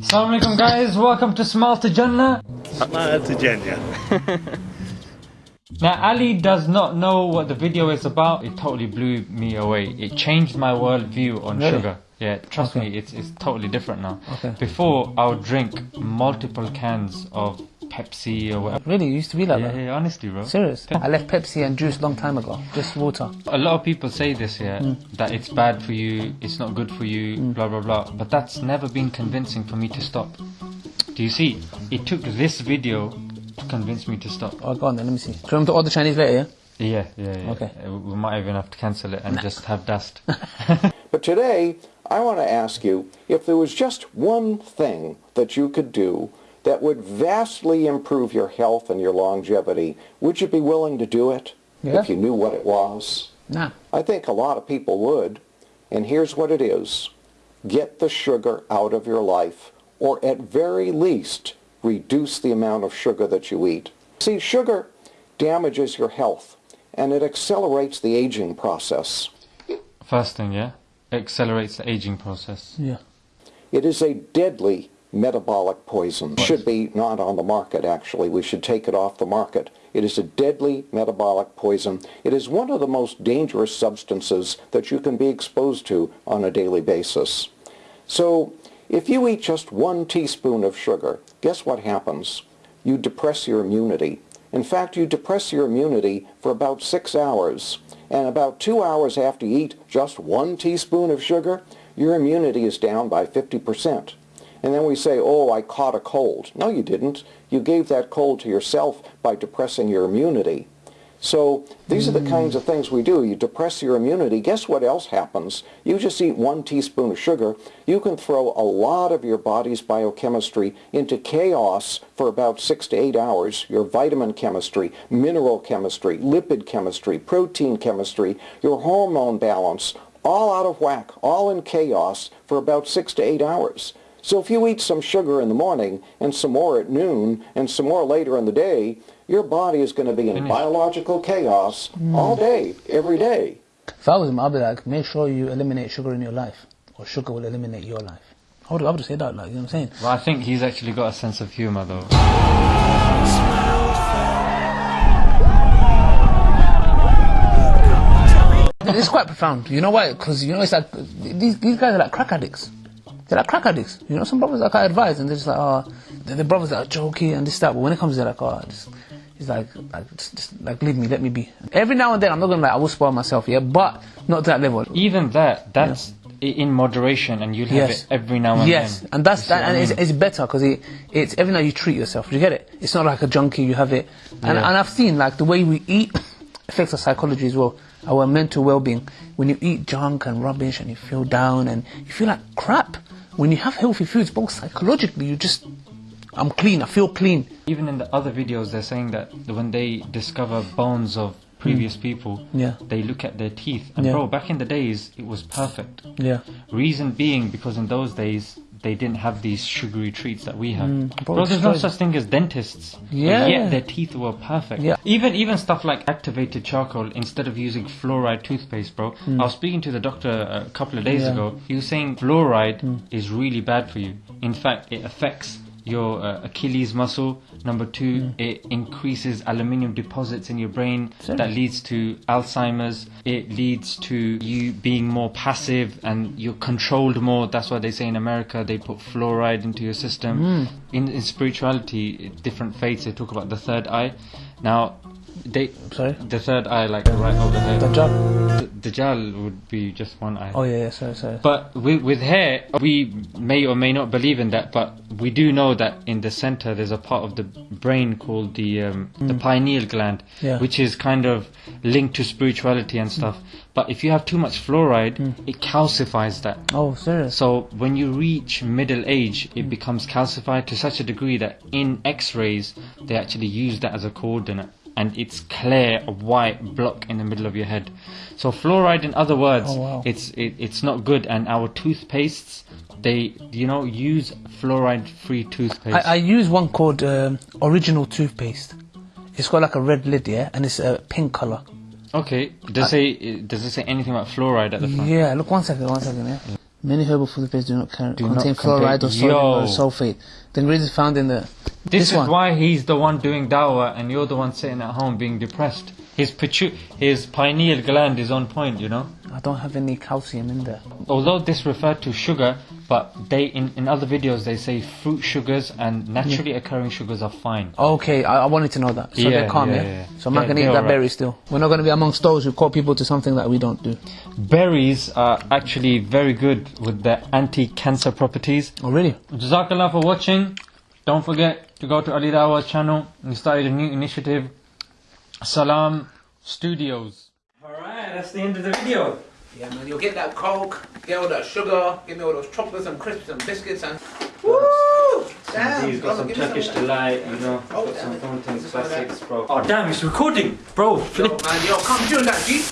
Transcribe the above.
Assalamu alaikum guys, welcome to Smile to Jannah. Smile to Jannah. Now Ali does not know what the video is about. It totally blew me away. It changed my world view on Really? sugar. Yeah, trust Okay. me, it's, it's totally different now. Okay. Before, I would drink multiple cans of Pepsi or whatever. Really, you used to be like Yeah, that? yeah, honestly, bro. Serious? I left Pepsi and juice a long time ago. Just water. A lot of people say this, yeah, Mm. that it's bad for you, it's not good for you, blah blah blah. But that's never been convincing for me to stop. Do you see? It took this video to convince me to stop. Oh, go on then, let me see. Do you want me to order Chinese later, yeah? Yeah, yeah, yeah. Okay. Uh, We might even have to cancel it and just have dust. But today, I want to ask you if there was just one thing that you could do that would vastly improve your health and your longevity, would you be willing to do it Yeah. if you knew what it was? Nah. I think a lot of people would. And here's what it is. Get the sugar out of your life, or at very least, reduce the amount of sugar that you eat. See, sugar damages your health, and it accelerates the aging process. First thing, yeah, accelerates the aging process. Yeah. It is a deadly metabolic poison. Should be not on the market, actually. We should take it off the market. It is a deadly metabolic poison. It is one of the most dangerous substances that you can be exposed to on a daily basis. So, if you eat just one teaspoon of sugar, guess what happens? You depress your immunity. In fact, you depress your immunity for about six hours. And about two hours after you eat just one teaspoon of sugar, your immunity is down by 50%. And then we say, oh, I caught a cold. No, you didn't. You gave that cold to yourself by depressing your immunity. So these are the kinds of things we do. You depress your immunity. Guess what else happens? You just eat one teaspoon of sugar. You can throw a lot of your body's biochemistry into chaos for about six to eight hours. Your vitamin chemistry, mineral chemistry, lipid chemistry, protein chemistry, your hormone balance, all out of whack, all in chaos for about six to eight hours. So if you eat some sugar in the morning and some more at noon and some more later in the day, your body is going to be in Finished. biological chaos mm. all day, every day. If I was him, I'd be like, make sure you eliminate sugar in your life, or sugar will eliminate your life. I would, I would say that, like, you know what I'm saying? Well, I think he's actually got a sense of humor, though. It's quite profound. You know why? Because, you know, it's like, these, these guys are like crack addicts. They're like crack addicts. You know, some brothers like I advise, and they're just like, oh, the, the brothers that are jokey and this, that, but when it comes to like, oh, just, it's like, like, just, just, like, leave me, let me be. Every now and then, I'm not gonna like, I will spoil myself, yeah, but not to that level. Even that, that's i in moderation, and you'll have Yes. it every now and yes, then. Yes, and that's that, I and it's, it's better because it, it's every now you treat yourself. You get it? It's not like a junkie. You have it, and Yeah. and I've seen like the way we eat affects our psychology as well, our mental well-being. When you eat junk and rubbish, and you feel down, and you feel like crap. When you have healthy foods, both psychologically, you just, I'm clean. I feel clean. Even in the other videos, they're saying that when they discover bones of previous people, Mm. Yeah. they look at their teeth. And Yeah. bro, back in the days, it was perfect. Yeah. Reason being, because in those days, they didn't have these sugary treats that we have. Mm, bro, there's no such thing as dentists. Yeah. yet their teeth were perfect. Yeah. Even even stuff like activated charcoal instead of using fluoride toothpaste, bro. I was speaking to the doctor a couple of days Mm. Yeah. Mm. ago. He was saying fluoride is really bad for you. In fact, it affects your uh, Achilles muscle. Number two, Mm. it increases aluminium deposits in your brain Serious? that leads to Alzheimer's. It leads to you being more passive and you're controlled more. That's why they say in America they put fluoride into your system. Mm. In, in spirituality, different faiths they talk about the third eye. Now, they Sorry. the third eye like right over there. Dajjal. D- Dajjal would be just one eye. Oh yeah, yeah. Sorry, sorry. But with, with hair, we may or may not believe in that, but we do know that in the center there's a part of the brain called the um, the mm. pineal gland, Yeah. which is kind of linked to spirituality and stuff. Mm. But if you have too much fluoride, mm. it calcifies that. Oh, serious. So when you reach middle age, it becomes calcified to such a degree that in X-rays they actually use that as a coordinate, and it's clear a white block in the middle of your head. So fluoride, in other words, Oh, wow. it's it, it's not good. And our toothpastes, they you know use fluoride-free toothpaste. I, I use one called um, Original Toothpaste. It's got like a red lid, yeah, and it's a pink color. okay, does it say does it say anything about fluoride at the front? Yeah, look, one second, one second, yeah. Many herbal food paste do not carry, Do contain not fluoride or sodium or sulfate. The ingredients found in the This, is one. why he's the one doing dawah and you're the one sitting at home being depressed. His pitu- his pineal gland is on point, you know. I don't have any calcium in there. Although this referred to sugar, but they in, in other videos they say fruit sugars and naturally occurring sugars are fine. Okay, I, I wanted to know that. So Yeah, they're calm, yeah, yeah? yeah. So I'm not going to eat that alright. berry still. We're not going to be amongst those who call people to something that we don't do. Berries are actually very good with their anti-cancer properties. Oh, really? Jazakallah for watching. Don't forget to go to Ali Dawah's channel. We started a new initiative, Salam Studios. Alright, that's the end of the video. Yeah, man, you'll get that coke, get all that sugar, give me all those chocolates and crisps and biscuits and. Woo! Damn! He's got some Turkish of that. delight, you know. Oh, got damn some it. fountains, This is all classics, bro. Oh damn, it's recording, bro. Yo, man, yo, come tune that, G.